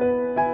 you